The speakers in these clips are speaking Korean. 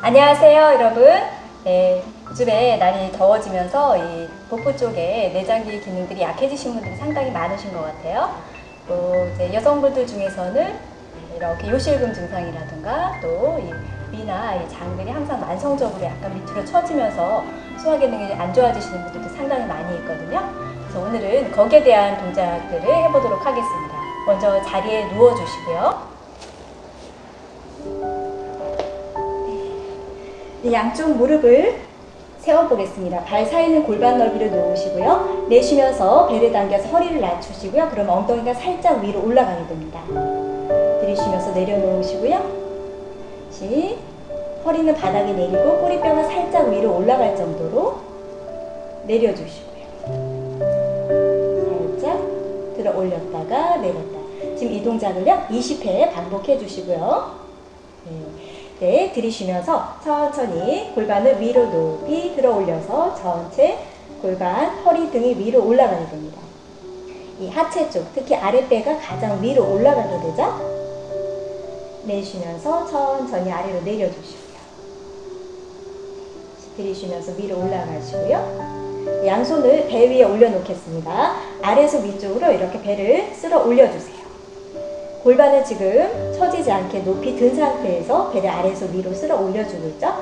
안녕하세요 여러분. 네, 요즘에 날이 더워지면서 이 복부 쪽에 내장기 기능들이 약해지신 분들이 상당히 많으신 것 같아요. 또 이제 여성분들 중에서는 이렇게 요실금 증상이라든가 또 이 위나 이 장들이 항상 만성적으로 약간 밑으로 처지면서 소화 기능이 안 좋아지시는 분들도 상당히 많이 있거든요. 그래서 오늘은 거기에 대한 동작들을 해보도록 하겠습니다. 먼저 자리에 누워 주시고요 양쪽 무릎을 세워보겠습니다. 발 사이는 골반 넓이로 놓으시고요. 내쉬면서 배를 당겨서 허리를 낮추시고요. 그럼 엉덩이가 살짝 위로 올라가게 됩니다. 들이쉬면서 내려놓으시고요. 시 허리는 바닥에 내리고 꼬리뼈가 살짝 위로 올라갈 정도로 내려주시고요. 살짝 들어 올렸다가 내렸다. 지금 이 동작을요. 20회 반복해 주시고요. 네. 네, 들이쉬면서 천천히 골반을 위로 높이 들어 올려서 전체 골반, 허리 등이 위로 올라가게 됩니다. 이 하체 쪽, 특히 아랫배가 가장 위로 올라가게 되죠? 내쉬면서 천천히 아래로 내려주시고요. 들이쉬면서 위로 올라가시고요. 양손을 배 위에 올려놓겠습니다. 아래에서 위쪽으로 이렇게 배를 쓸어 올려주세요. 골반을 지금 처지지 않게 높이 든 상태에서 배를 아래에서 위로 쓸어 올려주고 있죠.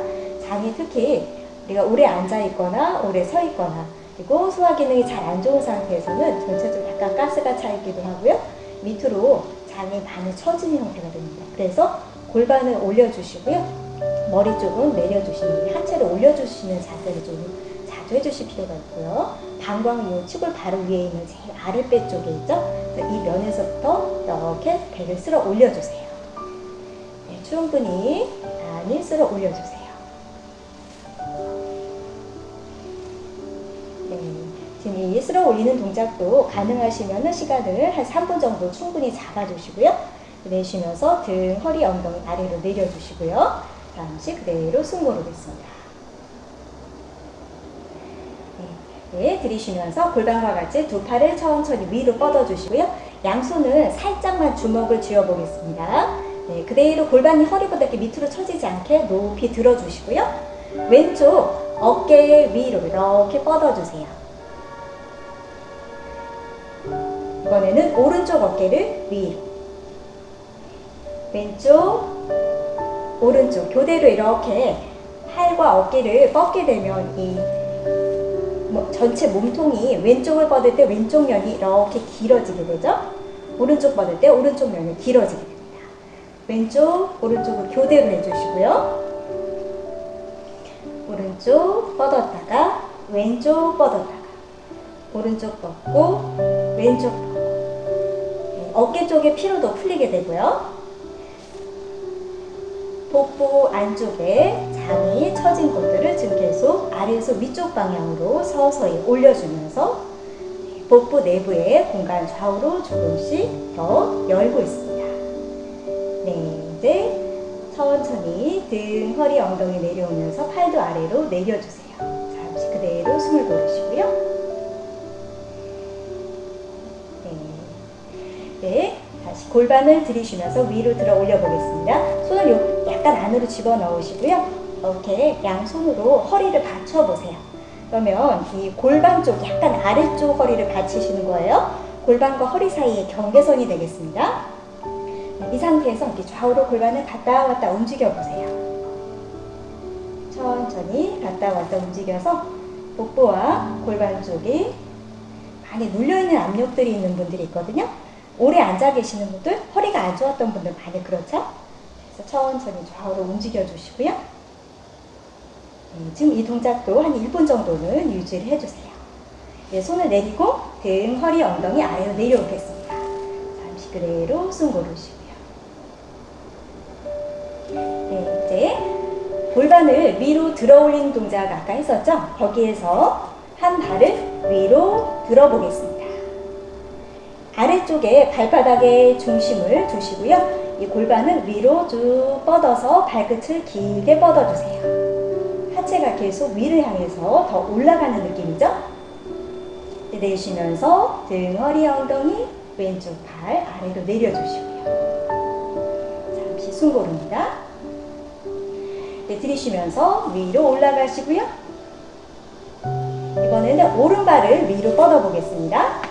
장이 특히 우리가 오래 앉아 있거나 오래 서 있거나 그리고 소화 기능이 잘 안 좋은 상태에서는 전체적으로 약간 가스가 차 있기도 하고요. 밑으로 장이 많이 처진 형태가 됩니다. 그래서 골반을 올려주시고요. 머리 쪽은 내려주시는 하체를 올려주시는 자세를 좀 자주 해주실 필요가 있고요. 방광 이 치골 바로 위에 있는 제일 아랫배 쪽에 있죠? 이 면에서부터 이렇게 배를 쓸어 올려주세요. 네, 충분히 많이 쓸어 올려주세요. 네, 지금 이 쓸어 올리는 동작도 가능하시면 시간을 한 3분 정도 충분히 잡아주시고요. 내쉬면서 등, 허리, 엉덩이 아래로 내려주시고요. 잠시 그대로 숨 고르겠습니다. 네, 들이쉬면서 골반과 같이 두 팔을 천천히 위로 뻗어주시고요. 양손은 살짝만 주먹을 쥐어보겠습니다. 네, 그대로 골반이 허리보다 이렇게 밑으로 처지지 않게 높이 들어주시고요. 왼쪽 어깨 위로 이렇게 뻗어주세요. 이번에는 오른쪽 어깨를 위로 왼쪽 오른쪽 교대로 이렇게 팔과 어깨를 뻗게 되면 이뭐 전체 몸통이 왼쪽을 뻗을 때 왼쪽 면이 이렇게 길어지게 되죠. 오른쪽 뻗을 때 오른쪽 면이 길어지게 됩니다. 왼쪽, 오른쪽을 교대로 해주시고요. 오른쪽 뻗었다가 왼쪽 뻗었다가 오른쪽 뻗고 왼쪽 뻗고 네, 어깨 쪽에 피로도 풀리게 되고요. 복부 안쪽에 장이 처진 곳들을 지금 계속 아래에서 위쪽 방향으로 서서히 올려주면서 복부 내부의 공간 좌우로 조금씩 더 열고 있습니다. 네, 이제 천천히 등, 허리, 엉덩이 내려오면서 팔도 아래로 내려주세요. 잠시 그대로 숨을 고르시고요. 네. 다시 골반을 들이쉬면서 위로 들어 올려 보겠습니다. 손을 약간 안으로 집어넣으시고요. 이렇게 양손으로 허리를 받쳐보세요. 그러면 이 골반 쪽 약간 아래쪽 허리를 받치시는 거예요. 골반과 허리 사이에 경계선이 되겠습니다. 이 상태에서 이렇게 좌우로 골반을 갔다 왔다 움직여 보세요. 천천히 갔다 왔다 움직여서 복부와 골반 쪽이 많이 눌려있는 압력들이 있는 분들이 있거든요. 오래 앉아 계시는 분들, 허리가 안 좋았던 분들 많이 그렇죠? 그래서 천천히 좌우로 움직여 주시고요. 네, 지금 이 동작도 한 1분 정도는 유지를 해주세요. 네, 손을 내리고 등, 허리, 엉덩이 아래로 내려오겠습니다. 잠시 그대로 숨 고르시고요. 네, 이제 골반을 위로 들어 올리는 동작 아까 했었죠? 거기에서 한 발을 위로 들어 보겠습니다. 아래쪽에 발바닥에 중심을 두시고요. 이 골반은 위로 쭉 뻗어서 발끝을 길게 뻗어주세요. 하체가 계속 위를 향해서 더 올라가는 느낌이죠? 내쉬면서 등, 허리, 엉덩이, 왼쪽 팔 아래로 내려주시고요. 잠시 숨 고릅니다. 네, 들이쉬면서 위로 올라가시고요. 이번에는 오른발을 위로 뻗어 보겠습니다.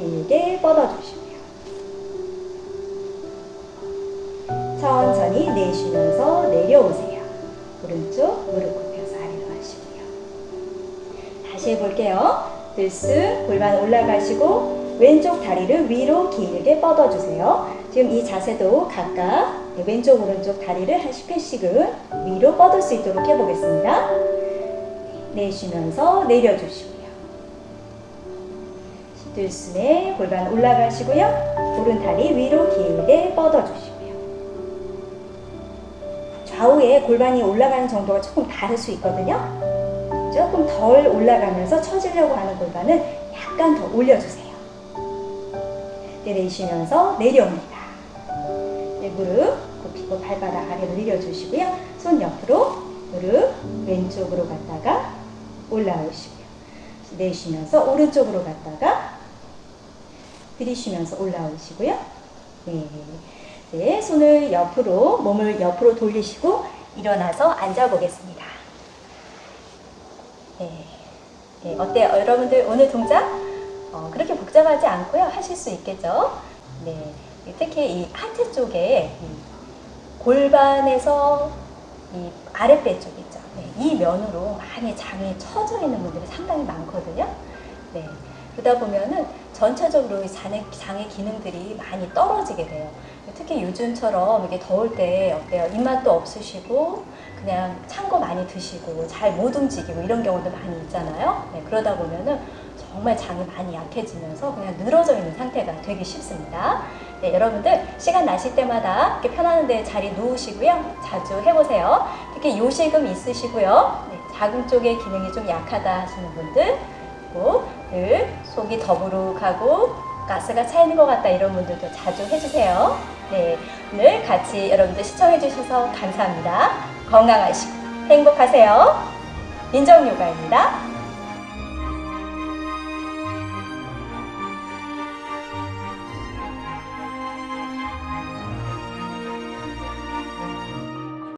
길게 뻗어 주시고요. 천천히 내쉬면서 내려오세요. 오른쪽 무릎 굽혀서 아래로 하시고요. 다시 해볼게요. 들쑥 골반 올라가시고 왼쪽 다리를 위로 길게 뻗어주세요. 지금 이 자세도 각각 왼쪽 오른쪽 다리를 한 10회씩은 위로 뻗을 수 있도록 해보겠습니다. 내쉬면서 내려주시고요. 들숨에 골반 올라가시고요. 오른 다리 위로 길게 뻗어주시고요. 좌우에 골반이 올라가는 정도가 조금 다를 수 있거든요. 조금 덜 올라가면서 처지려고 하는 골반은 약간 더 올려주세요. 내쉬면서 내려옵니다. 네, 무릎 굽히고 발바닥 아래로 내려주시고요. 손 옆으로 무릎 왼쪽으로 갔다가 올라오시고요. 내쉬면서 오른쪽으로 갔다가 들이쉬면서 올라오시고요. 네. 네, 손을 옆으로, 몸을 옆으로 돌리시고 일어나서 앉아보겠습니다. 네. 네, 어때요? 여러분들 오늘 동작 어, 그렇게 복잡하지 않고요. 하실 수 있겠죠? 네. 특히 이 하트 쪽에 이 골반에서 이 아랫배 쪽 있죠. 네, 이 면으로 많이 장이 처져 있는 분들이 상당히 많거든요. 네. 그러다 보면은 전체적으로 이 장의, 장의 기능들이 많이 떨어지게 돼요. 특히 요즘처럼 이게 더울 때 어때요? 입맛도 없으시고 그냥 찬 거 많이 드시고 잘 못 움직이고 이런 경우도 많이 있잖아요. 네, 그러다 보면은 정말 장이 많이 약해지면서 그냥 늘어져 있는 상태가 되기 쉽습니다. 네, 여러분들 시간 나실 때마다 이렇게 편안한 데 자리 누우시고요. 자주 해보세요. 특히 요실금 있으시고요. 네, 자궁 쪽의 기능이 좀 약하다 하시는 분들 그리고 늘 속이 더부룩하고 가스가 차 있는 것 같다 이런 분들도 자주 해주세요. 네, 오늘 같이 여러분들 시청해 주셔서 감사합니다. 건강하시고 행복하세요. 민정요가입니다.